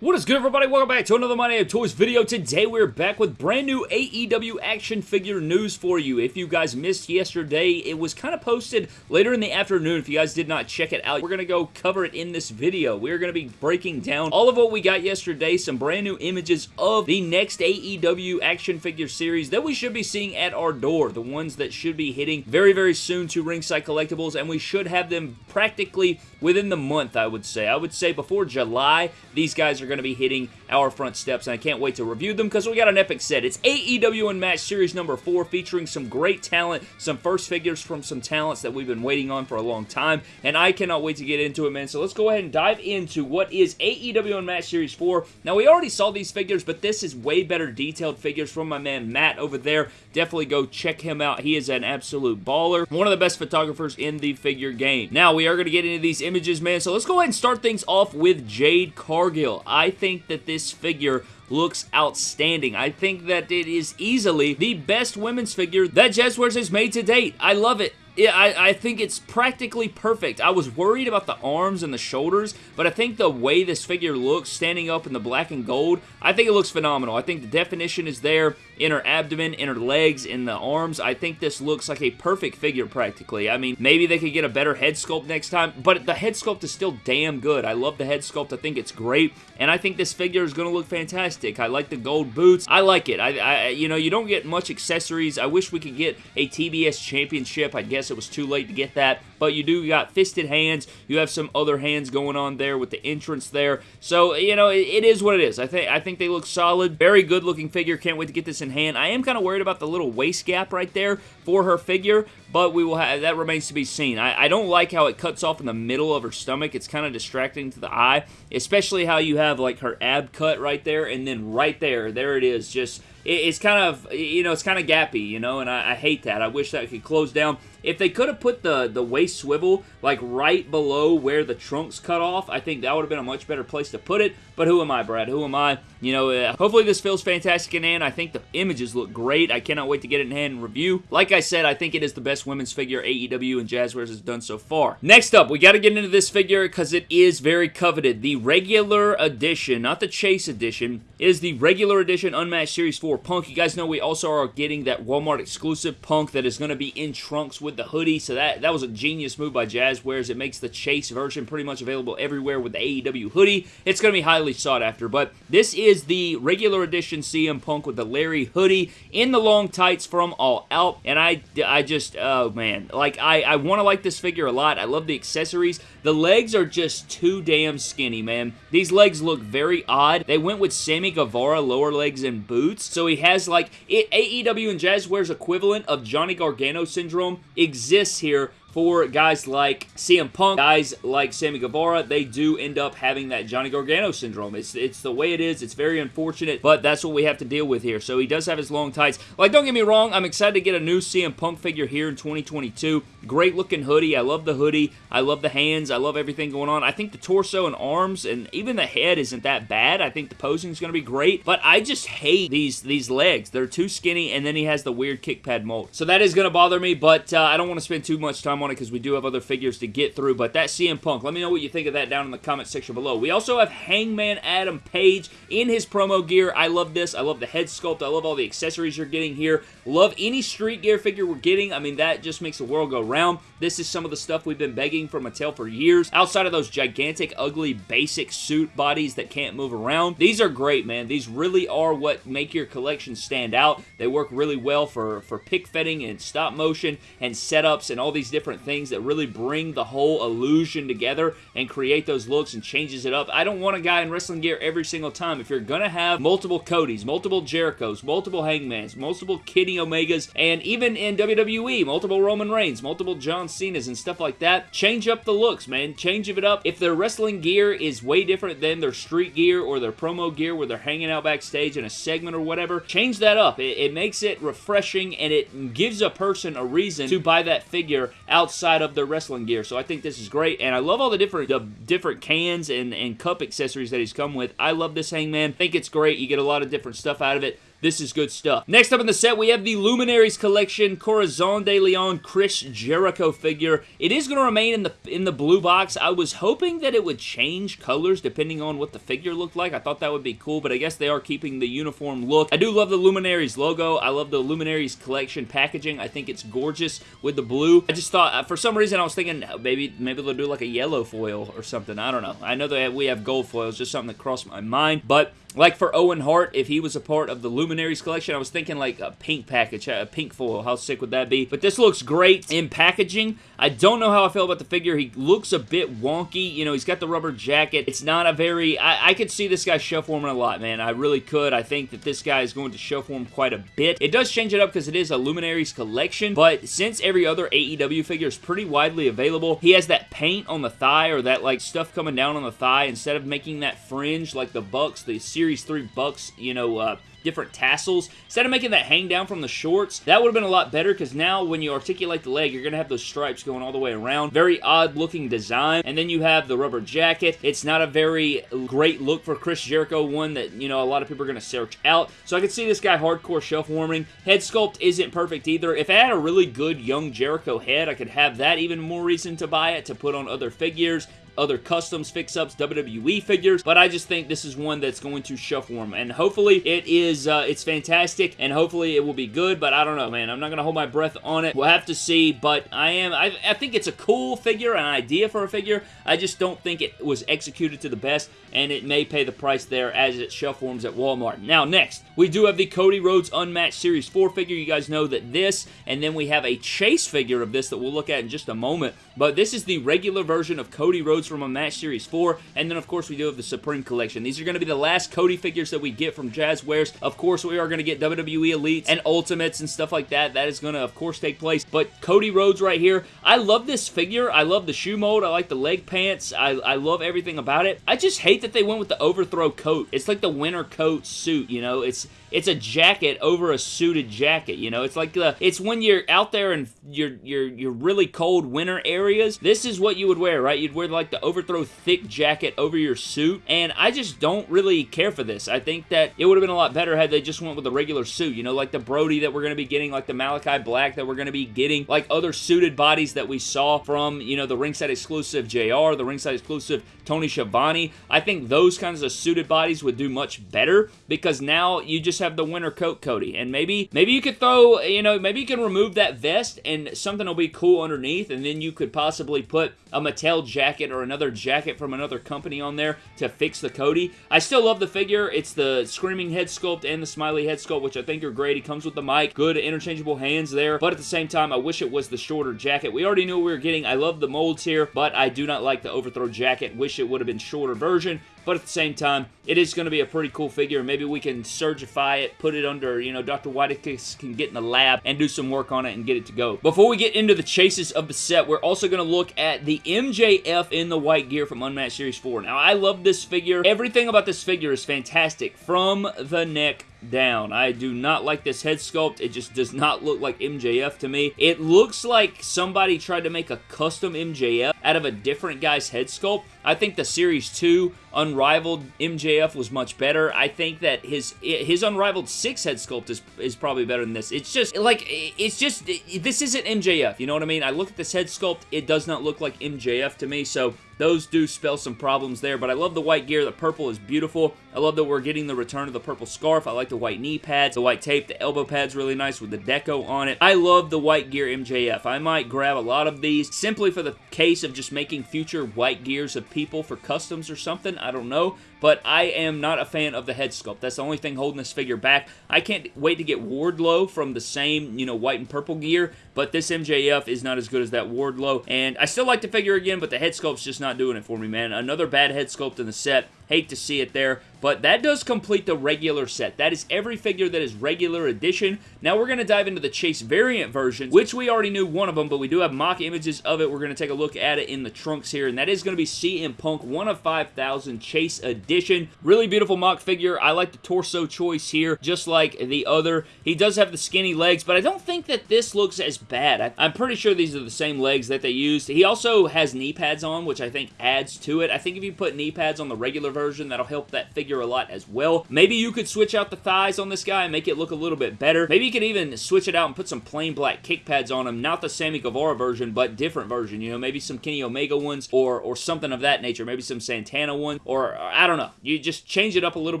What is good everybody? Welcome back to another My Name Toys video. Today we're back with brand new AEW action figure news for you. If you guys missed yesterday, it was kind of posted later in the afternoon. If you guys did not check it out, we're going to go cover it in this video. We're going to be breaking down all of what we got yesterday, some brand new images of the next AEW action figure series that we should be seeing at our door. The ones that should be hitting very, very soon to Ringside Collectibles, and we should have them practically within the month, I would say. I would say before July, these guys are going to be hitting our front steps, and I can't wait to review them because we got an epic set. It's AEW Unmatched Series number 4 featuring some great talent, some first figures from some talents that we've been waiting on for a long time, and I cannot wait to get into it, man. So let's go ahead and dive into what is AEW Unmatched Series 4. Now, we already saw these figures, but this is way better detailed figures from my man Matt over there. Definitely go check him out. He is an absolute baller. One of the best photographers in the figure game. Now, we are going to get into these images, man, so let's go ahead and start things off with Jade Cargill. Think that this figure looks outstanding. I think that it is easily the best women's figure that Jazwares has made to date. I love it. Yeah, I, I, think it's practically perfect. I was worried about the arms and the shoulders, but I think the way this figure looks standing up in the black and gold, I think it looks phenomenal. I think the definition is there in her abdomen, in her legs, in the arms. I think this looks like a perfect figure practically. I mean, maybe they could get a better head sculpt next time, but the head sculpt is still damn good. I love the head sculpt. I think it's great, and I think this figure is going to look fantastic. I like the gold boots. I like it. I, I, You know, you don't get much accessories. I wish we could get a TBS championship. I guess it was too late to get that, but you do got fisted hands. You have some other hands going on there with the entrance there. So, you know, it, it is what it is. I think I think they look solid. Very good looking figure. Can't wait to get this in hand. I am kind of worried about the little waist gap right there for her figure, but we will have that remains to be seen. I, I don't like how it cuts off in the middle of her stomach. It's kind of distracting to the eye, especially how you have like her ab cut right there, and then right there, there it is, just it's kind of, you know, it's kind of gappy, you know, and I, I, hate that. I wish that could close down. If they could have put the, the waist swivel, like, right below where the trunks cut off, I think that would have been a much better place to put it. But who am I, Brad? Who am I? You know, uh, hopefully this feels fantastic in hand. I think the images look great. I cannot wait to get it in hand and review. Like I said, I think it is the best women's figure AEW and Jazwares has done so far. Next up, we got to get into this figure because it is very coveted. The regular edition, not the Chase edition, is the regular edition Unmatched Series 4 Punk. You guys know we also are getting that Walmart exclusive Punk that is going to be in trunks with the hoodie, so that, that was a genius move by Jazwares. It makes the Chase version pretty much available everywhere with the AEW hoodie. It's going to be highly sought after, but this is the regular edition CM Punk with the Larry hoodie in the long tights from All Out, and I, I just, oh man, like, I, I want to like this figure a lot. I love the accessories. The legs are just too damn skinny, man. These legs look very odd. They went with Sammy Guevara lower legs and boots, so he has like, it, AEW and Jazwares equivalent of Johnny Gargano syndrome exists here for guys like CM Punk, guys like Sammy Guevara, they do end up having that Johnny Gargano syndrome. It's, it's the way it is. It's very unfortunate, but that's what we have to deal with here. So he does have his long tights. Like, don't get me wrong, I'm excited to get a new CM Punk figure here in 2022. Great looking hoodie. I love the hoodie. I love the hands. I love everything going on. I think the torso and arms and even the head isn't that bad. I think the posing is going to be great, but I just hate these, these legs. They're too skinny, and then he has the weird kick pad mold. So that is going to bother me, but uh, I don't want to spend too much time on it because we do have other figures to get through, but that CM Punk, let me know what you think of that down in the comment section below. We also have Hangman Adam Page in his promo gear. I love this. I love the head sculpt. I love all the accessories you're getting here. Love any street gear figure we're getting. I mean, that just makes the world go round. This is some of the stuff we've been begging for Mattel for years. Outside of those gigantic, ugly, basic suit bodies that can't move around, these are great, man. These really are what make your collection stand out. They work really well for, for pick fetting and stop motion and setups and all these different things that really bring the whole illusion together and create those looks and changes it up. I don't want a guy in wrestling gear every single time. If you're going to have multiple Codys, multiple Jerichos, multiple Hangmans, multiple Kenny Omegas, and even in WWE, multiple Roman Reigns, multiple John Cena's and stuff like that, change up the looks, man. Change it up. If their wrestling gear is way different than their street gear or their promo gear where they're hanging out backstage in a segment or whatever, change that up. It, it makes it refreshing and it gives a person a reason to buy that figure outside of their wrestling gear. So I think this is great, and I love all the different the different cans and, and cup accessories that he's come with. I love this Hangman. I think it's great. You get a lot of different stuff out of it. This is good stuff. Next up in the set, we have the Luminaries Collection Corazon de Leon Chris Jericho figure. It is going to remain in the in the blue box. I was hoping that it would change colors depending on what the figure looked like. I thought that would be cool, but I guess they are keeping the uniform look. I do love the Luminaries logo. I love the Luminaries Collection packaging. I think it's gorgeous with the blue. I just thought, uh, for some reason, I was thinking maybe maybe they'll do like a yellow foil or something. I don't know. I know that we have gold foils, just something that crossed my mind, but like for Owen Hart, if he was a part of the Luminaries collection, I was thinking like a pink package, a pink foil. How sick would that be? But this looks great in packaging. I don't know how I feel about the figure. He looks a bit wonky. You know, he's got the rubber jacket. It's not a very... I, I could see this guy shelf warming a lot, man. I really could. I think that this guy is going to shelf warm quite a bit. It does change it up because it is a Luminaries collection, but since every other AEW figure is pretty widely available, he has that paint on the thigh or that like stuff coming down on the thigh instead of making that fringe like the Bucks, the Series 3 Bucks, you know, uh, different tassels. Instead of making that hang down from the shorts, that would have been a lot better because now when you articulate the leg, you're going to have those stripes going all the way around. Very odd looking design. And then you have the rubber jacket. It's not a very great look for Chris Jericho, one that, you know, a lot of people are going to search out. So I could see this guy hardcore shelf warming. Head sculpt isn't perfect either. If I had a really good young Jericho head, I could have that even more reason to buy it to put on other figures other customs, fix-ups, WWE figures, but I just think this is one that's going to shelf warm, and hopefully it is, uh, it's fantastic, and hopefully it will be good, but I don't know, man. I'm not going to hold my breath on it. We'll have to see, but I am, I, I think it's a cool figure, an idea for a figure. I just don't think it was executed to the best, and it may pay the price there as it shelf warms at Walmart. Now, next, we do have the Cody Rhodes Unmatched Series 4 figure. You guys know that this, and then we have a chase figure of this that we'll look at in just a moment, but this is the regular version of Cody Rhodes from Unmatched Series 4, and then of course we do have the Supreme Collection. These are going to be the last Cody figures that we get from Jazwares. Of course, we are going to get WWE Elites and Ultimates and stuff like that. That is going to, of course, take place, but Cody Rhodes right here, I love this figure. I love the shoe mold. I like the leg pants. I, I love everything about it. I just hate that they went with the overthrow coat. It's like the winter coat suit, you know? It's it's a jacket over a suited jacket, you know? It's like the, it's when you're out there in your, your, your really cold winter areas, this is what you would wear, right? You'd wear like the overthrow thick jacket over your suit, and I just don't really care for this. I think that it would have been a lot better had they just went with a regular suit, you know, like the Brodie that we're going to be getting, like the Malachi Black that we're going to be getting, like other suited bodies that we saw from, you know, the ringside exclusive JR, the ringside exclusive Tony Schiavone. I think those kinds of suited bodies would do much better because now you just have the winter coat Cody. And maybe maybe you could throw, you know, maybe you can remove that vest and something will be cool underneath and then you could possibly put a Mattel jacket or another jacket from another company on there to fix the Cody. I still love the figure. It's the Screaming head sculpt and the Smiley head sculpt, which I think are great. He comes with the mic. Good interchangeable hands there. But at the same time, I wish it was the shorter jacket. We already knew we were getting. I love the molds here, but I do not like the overthrow jacket. Wish it would have been shorter version. But at the same time, it is going to be a pretty cool figure. Maybe we can surgify it, put it under, you know, Dr. Whitekiss can get in the lab and do some work on it and get it to go. Before we get into the chases of the set, we're also going to look at the MJF in the white gear from Unmatched Series 4. Now, I love this figure. Everything about this figure is fantastic from the neck down. I do not like this head sculpt. It just does not look like MJF to me. It looks like somebody tried to make a custom MJF out of a different guy's head sculpt. I think the Series 2 Unrivaled MJF was much better. I think that his his Unrivaled 6 head sculpt is, is probably better than this. It's just, like, it's just, this isn't MJF, you know what I mean? I look at this head sculpt, it does not look like MJF to me, so those do spell some problems there, but I love the white gear. The purple is beautiful. I love that we're getting the return of the purple scarf. I like the white knee pads, the white tape, the elbow pads really nice with the deco on it. I love the white gear MJF. I might grab a lot of these simply for the case of just making future white gears of people for customs or something. I don't know but I am not a fan of the head sculpt. That's the only thing holding this figure back. I can't wait to get Wardlow from the same, you know, white and purple gear, but this MJF is not as good as that Wardlow, and I still like the figure again, but the head sculpt's just not doing it for me, man. Another bad head sculpt in the set. Hate to see it there, but that does complete the regular set. That is every figure that is regular edition. Now we're going to dive into the Chase variant version, which we already knew one of them, but we do have mock images of it. We're going to take a look at it in the trunks here, and that is going to be CM Punk 1 of 5,000 Chase edition. Really beautiful mock figure. I like the torso choice here, just like the other. He does have the skinny legs, but I don't think that this looks as bad. I'm pretty sure these are the same legs that they used. He also has knee pads on, which I think adds to it. I think if you put knee pads on the regular version. That'll help that figure a lot as well. Maybe you could switch out the thighs on this guy and make it look a little bit better. Maybe you could even switch it out and put some plain black kick pads on him. Not the Sammy Guevara version, but different version. You know, maybe some Kenny Omega ones or, or something of that nature. Maybe some Santana one or I don't know. You just change it up a little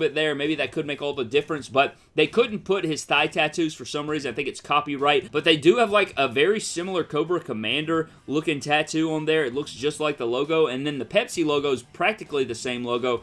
bit there. Maybe that could make all the difference, but they couldn't put his thigh tattoos for some reason. I think it's copyright, but they do have like a very similar Cobra Commander looking tattoo on there. It looks just like the logo, and then the Pepsi logo is practically the same logo,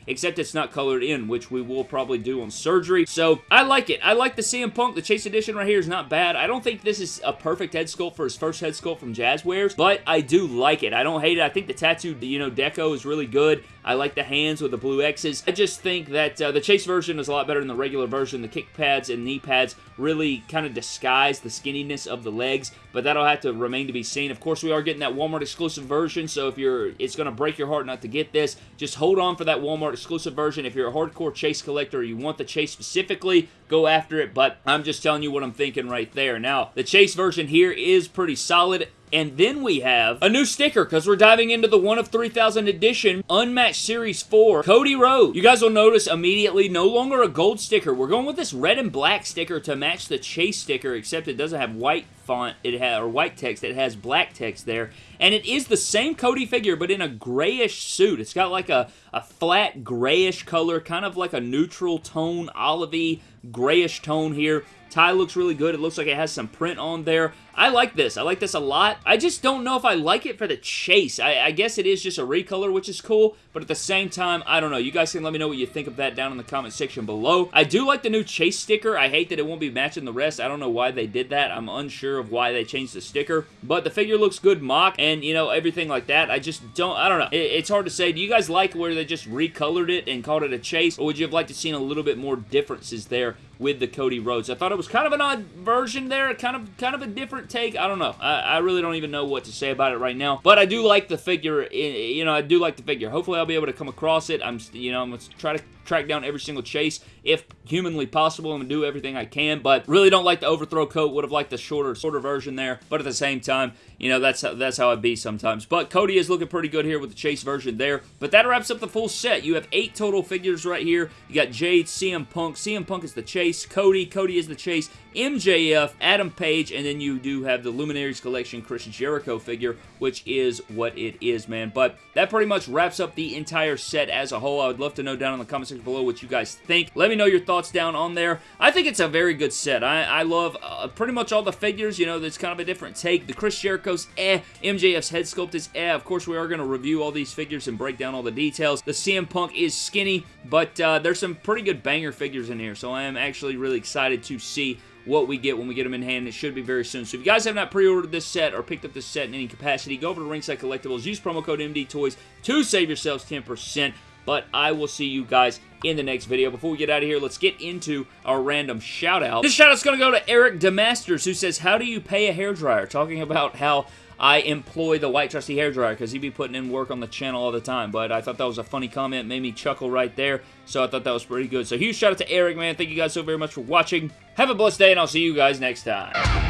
except it's not colored in, which we will probably do on surgery. So I like it. I like the CM Punk. The Chase Edition right here is not bad. I don't think this is a perfect head sculpt for his first head sculpt from Jazwares, but I do like it. I don't hate it. I think the tattoo, you know, deco is really good. I like the hands with the blue X's. I just think that uh, the Chase version is a lot better than the regular version. The kick pads and knee pads really kind of disguise the skinniness of the legs, but that'll have to remain to be seen. Of course, we are getting that Walmart exclusive version, so if you're, it's going to break your heart not to get this. Just hold on for that Walmart exclusive version. If you're a hardcore Chase collector you want the Chase specifically, go after it, but I'm just telling you what I'm thinking right there. Now, the Chase version here is pretty solid. And then we have a new sticker because we're diving into the 1 of 3000 edition Unmatched Series 4 Cody Rhodes. You guys will notice immediately no longer a gold sticker. We're going with this red and black sticker to match the Chase sticker except it doesn't have white font it has or white text it has black text there. And it is the same Cody figure but in a grayish suit. It's got like a, a flat grayish color kind of like a neutral tone olivey grayish tone here tie looks really good it looks like it has some print on there I like this. I like this a lot. I just don't know if I like it for the chase. I, I, guess it is just a recolor, which is cool, but at the same time, I don't know. You guys can let me know what you think of that down in the comment section below. I do like the new chase sticker. I hate that it won't be matching the rest. I don't know why they did that. I'm unsure of why they changed the sticker, but the figure looks good mock, and, you know, everything like that. I just don't, I don't know. It, it's hard to say. Do you guys like where they just recolored it and called it a chase, or would you have liked to seen a little bit more differences there with the Cody Rhodes? I thought it was kind of an odd version there, kind of, kind of a different take. I don't know. I, I, really don't even know what to say about it right now. But I do like the figure. Eh, you know, I do like the figure. Hopefully, I'll be able to come across it. I'm, you know, I'm going to try to track down every single chase if humanly possible. To do everything I can, but really don't like the overthrow coat. Would have liked the shorter, shorter version there, but at the same time, you know, that's how, that's how it be sometimes. But Cody is looking pretty good here with the chase version there, but that wraps up the full set. You have eight total figures right here. You got Jade, CM Punk. CM Punk is the chase. Cody, Cody is the chase. MJF, Adam Page, and then you do have the Luminaries Collection Chris Jericho figure, which is what it is, man. But that pretty much wraps up the entire set as a whole. I would love to know down in the comment section below what you guys think. Let me know your thoughts down on there. I think it's a very good set. I, I love uh, pretty much all the figures. You know, there's kind of a different take. The Chris Jericho's eh. MJF's head sculpt is eh. Of course, we are going to review all these figures and break down all the details. The CM Punk is skinny, but uh, there's some pretty good banger figures in here, so I am actually really excited to see what we get when we get them in hand. It should be very soon. So if you guys have not pre-ordered this set or picked up this set in any capacity, go over to Ringside Collectibles. Use promo code MDTOYS to save yourselves 10%. But I will see you guys in the next video. Before we get out of here, let's get into our random shout-out. This shout-out's going to go to Eric Demasters, who says, How do you pay a hairdryer? Talking about how I employ the White Trusty hairdryer because he'd be putting in work on the channel all the time. But I thought that was a funny comment. Made me chuckle right there. So I thought that was pretty good. So huge shout out to Eric, man. Thank you guys so very much for watching. Have a blessed day, and I'll see you guys next time.